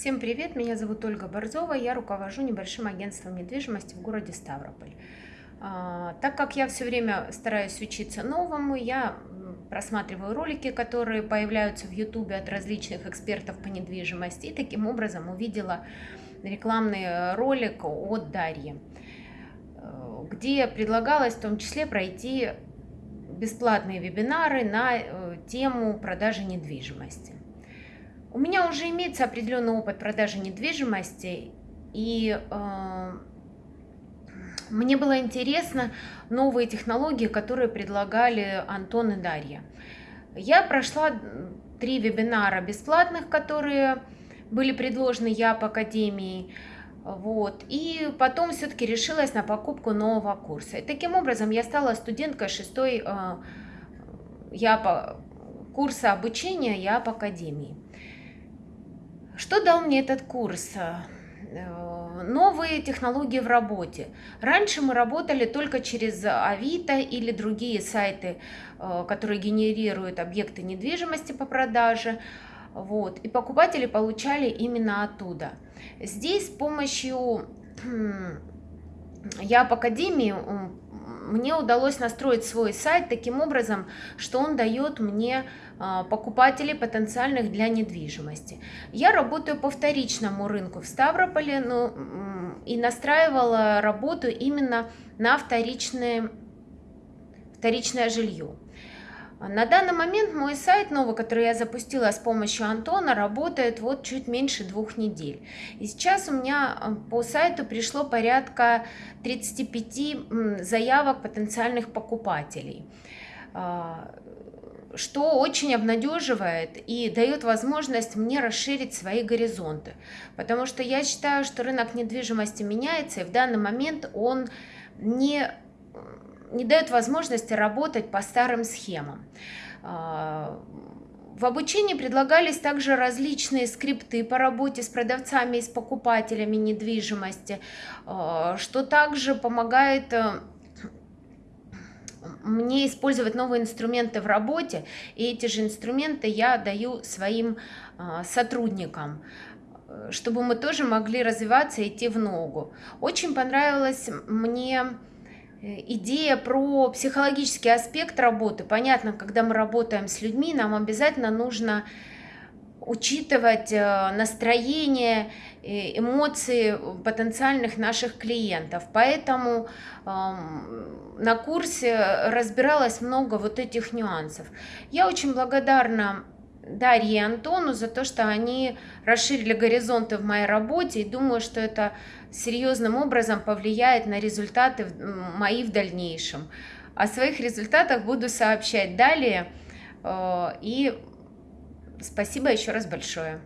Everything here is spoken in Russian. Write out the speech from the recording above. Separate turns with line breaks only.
Всем привет, меня зовут Ольга Борзова, я руковожу небольшим агентством недвижимости в городе Ставрополь. А, так как я все время стараюсь учиться новому, я просматриваю ролики, которые появляются в YouTube от различных экспертов по недвижимости, и таким образом увидела рекламный ролик от Дарьи, э, где предлагалось в том числе пройти бесплатные вебинары на э, тему продажи недвижимости. У меня уже имеется определенный опыт продажи недвижимости, и э, мне было интересно новые технологии, которые предлагали Антон и Дарья. Я прошла три вебинара бесплатных, которые были предложены ЯП Академией. Вот. И потом все-таки решилась на покупку нового курса. И таким образом я стала студенткой шестой э, ЯП, курса обучения ЯП Академии. Что дал мне этот курс? Э, новые технологии в работе. Раньше мы работали только через Авито или другие сайты, э, которые генерируют объекты недвижимости по продаже. Вот, и покупатели получали именно оттуда. Здесь с помощью я по Академии мне удалось настроить свой сайт таким образом, что он дает мне а, покупателей потенциальных для недвижимости. Я работаю по вторичному рынку в Ставрополе ну, и настраивала работу именно на вторичное, вторичное жилье. На данный момент мой сайт новый, который я запустила с помощью Антона, работает вот чуть меньше двух недель. И сейчас у меня э, по сайту пришло порядка 35 заявок потенциальных покупателей а, что очень обнадеживает и дает возможность мне расширить свои горизонты. Потому что я считаю, что рынок недвижимости меняется, и в данный момент он не не дает возможности работать по старым схемам. А, в обучении предлагались также различные скрипты по работе с продавцами и с покупателями недвижимости, а, что также помогает э, мне использовать новые инструменты в работе, и эти же инструменты я даю своим а, сотрудникам чтобы мы тоже могли развиваться и идти в ногу. Очень понравилось мне Э, идея про психологический аспект работы. Понятно, когда мы работаем с людьми, нам обязательно нужно учитывать э, настроение, э, эмоции потенциальных наших клиентов. Поэтому на курсе разбиралось много вот этих нюансов. Я очень благодарна Дарье и Антону за то, что они расширили горизонты в моей работе и думаю, что это серьезным образом повлияет на результаты мои в дальнейшем. О своих результатах буду сообщать далее. Э, и спасибо еще раз большое.